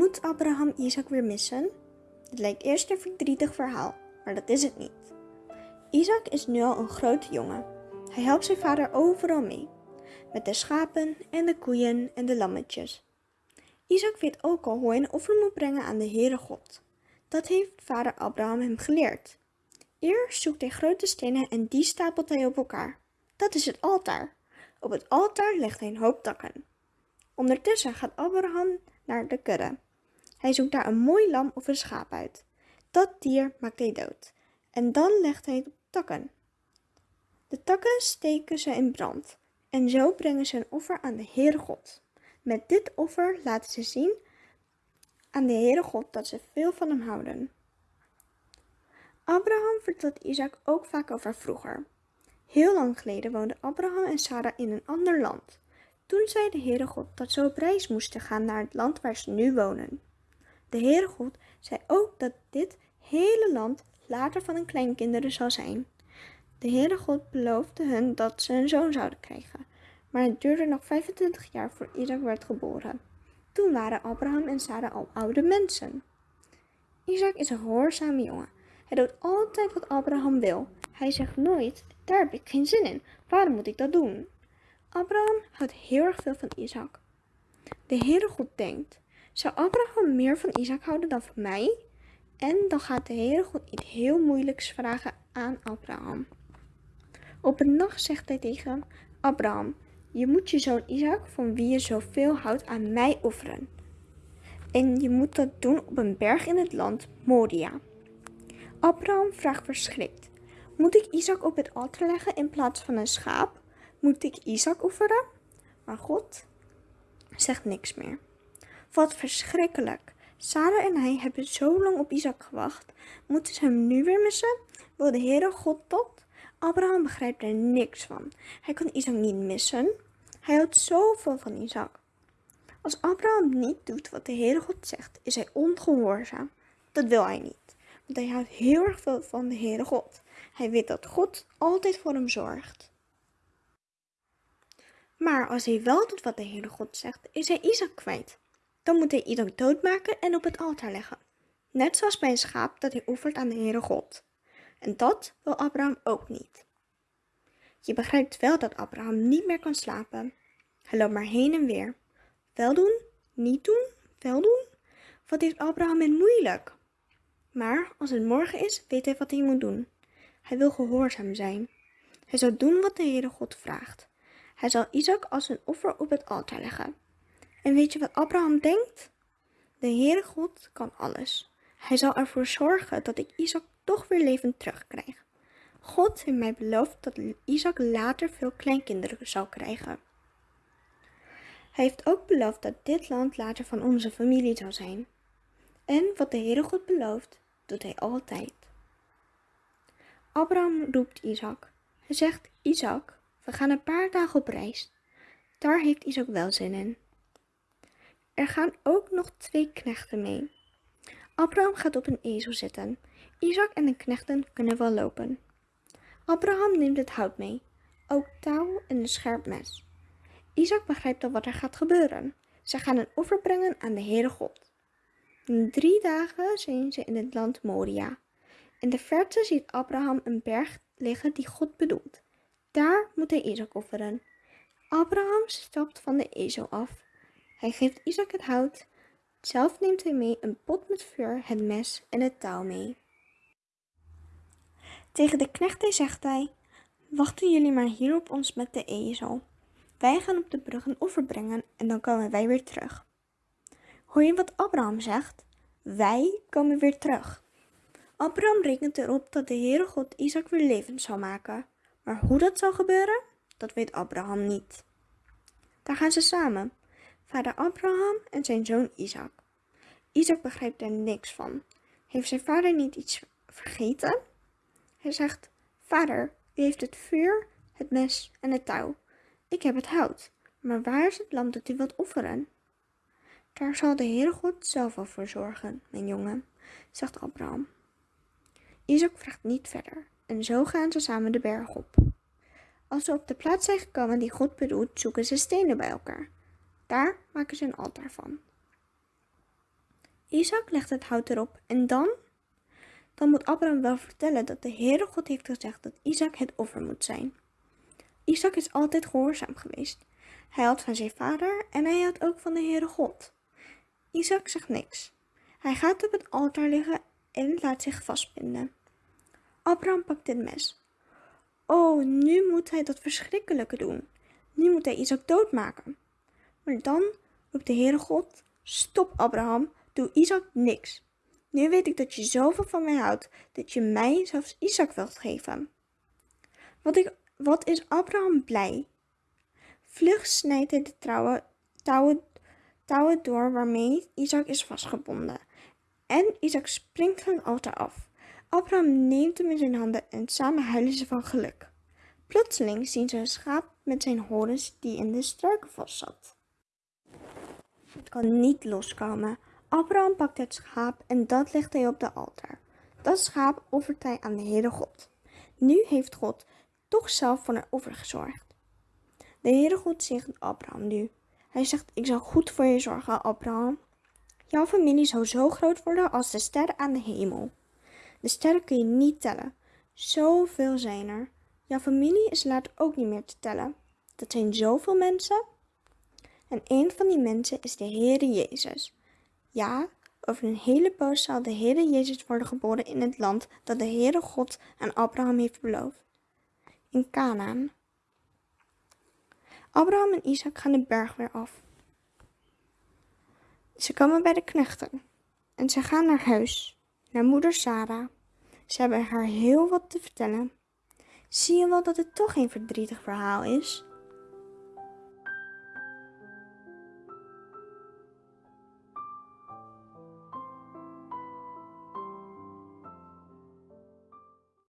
Moet Abraham Isaac weer missen? Het lijkt eerst een verdrietig verhaal, maar dat is het niet. Isaac is nu al een grote jongen. Hij helpt zijn vader overal mee, met de schapen en de koeien en de lammetjes. Isaac weet ook al hoe hij een offer moet brengen aan de Heere God. Dat heeft vader Abraham hem geleerd. Eerst zoekt hij grote stenen en die stapelt hij op elkaar. Dat is het altaar. Op het altaar legt hij een hoop takken. Ondertussen gaat Abraham naar de kudde. Hij zoekt daar een mooi lam of een schaap uit. Dat dier maakt hij dood. En dan legt hij het op takken. De takken steken ze in brand. En zo brengen ze een offer aan de Heere God. Met dit offer laten ze zien aan de Heere God dat ze veel van hem houden. Abraham vertelt Isaac ook vaak over vroeger. Heel lang geleden woonden Abraham en Sarah in een ander land. Toen zei de Heere God dat ze op reis moesten gaan naar het land waar ze nu wonen. De Heere God zei ook dat dit hele land later van hun kleinkinderen zal zijn. De Heere God beloofde hun dat ze een zoon zouden krijgen, maar het duurde nog 25 jaar voor Isaac werd geboren. Toen waren Abraham en Sarah al oude mensen. Isaac is een gehoorzame jongen. Hij doet altijd wat Abraham wil. Hij zegt nooit, daar heb ik geen zin in. Waarom moet ik dat doen? Abraham houdt heel erg veel van Isaac. De Heere God denkt, zou Abraham meer van Isaac houden dan van mij? En dan gaat de Heere God iets heel moeilijks vragen aan Abraham. Op een nacht zegt hij tegen Abraham, je moet je zoon Isaac, van wie je zoveel houdt, aan mij offeren. En je moet dat doen op een berg in het land Moria. Abraham vraagt verschrikt, moet ik Isaac op het altaar leggen in plaats van een schaap? Moet ik Isaac offeren? Maar God zegt niks meer. Wat verschrikkelijk. Sarah en hij hebben zo lang op Isaac gewacht. Moeten ze hem nu weer missen? Wil de Heere God dat? Abraham begrijpt er niks van. Hij kan Isaac niet missen. Hij houdt zoveel van Isaac. Als Abraham niet doet wat de Heere God zegt, is hij ongehoorzaam. Dat wil hij niet, want hij houdt heel erg veel van de Heere God. Hij weet dat God altijd voor hem zorgt. Maar als hij wel doet wat de Heere God zegt, is hij Isaac kwijt. Dan moet hij Isaac doodmaken en op het altaar leggen. Net zoals bij een schaap dat hij oefent aan de Heere God. En dat wil Abraham ook niet. Je begrijpt wel dat Abraham niet meer kan slapen. Hij loopt maar heen en weer. Wel doen, niet doen, wel doen. Wat heeft Abraham in moeilijk? Maar als het morgen is, weet hij wat hij moet doen. Hij wil gehoorzaam zijn. Hij zal doen wat de Heere God vraagt. Hij zal Isaac als een offer op het altaar leggen. En weet je wat Abraham denkt? De Heere God kan alles. Hij zal ervoor zorgen dat ik Isaac toch weer levend terugkrijg. God heeft mij beloofd dat Isaac later veel kleinkinderen zal krijgen. Hij heeft ook beloofd dat dit land later van onze familie zal zijn. En wat de Heere God belooft, doet hij altijd. Abraham roept Isaac. Hij zegt, Isaac, we gaan een paar dagen op reis. Daar heeft Isaac wel zin in. Er gaan ook nog twee knechten mee. Abraham gaat op een ezel zitten. Isaac en de knechten kunnen wel lopen. Abraham neemt het hout mee, ook touw en een scherp mes. Isaac begrijpt al wat er gaat gebeuren. Ze gaan een offer brengen aan de Heere God. In drie dagen zijn ze in het land Moria. In de verte ziet Abraham een berg liggen die God bedoelt. Daar moet hij Isaac offeren. Abraham stapt van de ezel af. Hij geeft Isaac het hout. Zelf neemt hij mee een pot met vuur, het mes en het touw mee. Tegen de knechten zegt hij, wachten jullie maar hier op ons met de ezel. Wij gaan op de brug een offer brengen en dan komen wij weer terug. Hoor je wat Abraham zegt? Wij komen weer terug. Abraham rekent erop dat de Heere God Isaac weer levend zal maken. Maar hoe dat zal gebeuren, dat weet Abraham niet. Daar gaan ze samen, vader Abraham en zijn zoon Isaac. Isaac begrijpt er niks van. Heeft zijn vader niet iets vergeten? Hij zegt, vader, u heeft het vuur, het mes en het touw. Ik heb het hout, maar waar is het lam dat u wilt offeren? Daar zal de Heere God zelf wel voor zorgen, mijn jongen, zegt Abraham. Isaac vraagt niet verder en zo gaan ze samen de berg op. Als ze op de plaats zijn gekomen die God bedoelt, zoeken ze stenen bij elkaar. Daar maken ze een altaar van. Isaac legt het hout erop en dan? Dan moet Abraham wel vertellen dat de Heere God heeft gezegd dat Isaac het offer moet zijn. Isaac is altijd gehoorzaam geweest. Hij had van zijn vader en hij had ook van de Heere God. Isaac zegt niks. Hij gaat op het altaar liggen en laat zich vastbinden. Abraham pakt het mes. Oh, nu moet hij dat verschrikkelijke doen. Nu moet hij Isaac doodmaken. Maar dan roept de Heere God, stop Abraham, doe Isaac niks. Nu weet ik dat je zoveel van mij houdt, dat je mij zelfs Isaac wilt geven. Wat, ik, wat is Abraham blij? Vlug snijdt hij de trouwe, touwen, touwen door waarmee Isaac is vastgebonden. En Isaac springt van het altaar af. Abraham neemt hem in zijn handen en samen huilen ze van geluk. Plotseling zien ze een schaap met zijn horens die in de struiken vast zat. Het kan niet loskomen. Abraham pakt het schaap en dat legt hij op de altaar. Dat schaap offert hij aan de Heere God. Nu heeft God toch zelf voor een offer gezorgd. De Heere God zegt Abraham nu. Hij zegt, ik zal goed voor je zorgen, Abraham. Jouw familie zou zo groot worden als de sterren aan de hemel. De sterren kun je niet tellen. Zoveel zijn er. Jouw familie is later ook niet meer te tellen. Dat zijn zoveel mensen. En een van die mensen is de Heere Jezus. Ja, over een hele poos zal de Heere Jezus worden geboren in het land dat de Heere God aan Abraham heeft beloofd. In Canaan. Abraham en Isaac gaan de berg weer af. Ze komen bij de knechten en ze gaan naar huis, naar moeder Sarah. Ze hebben haar heel wat te vertellen. Zie je wel dat het toch geen verdrietig verhaal is?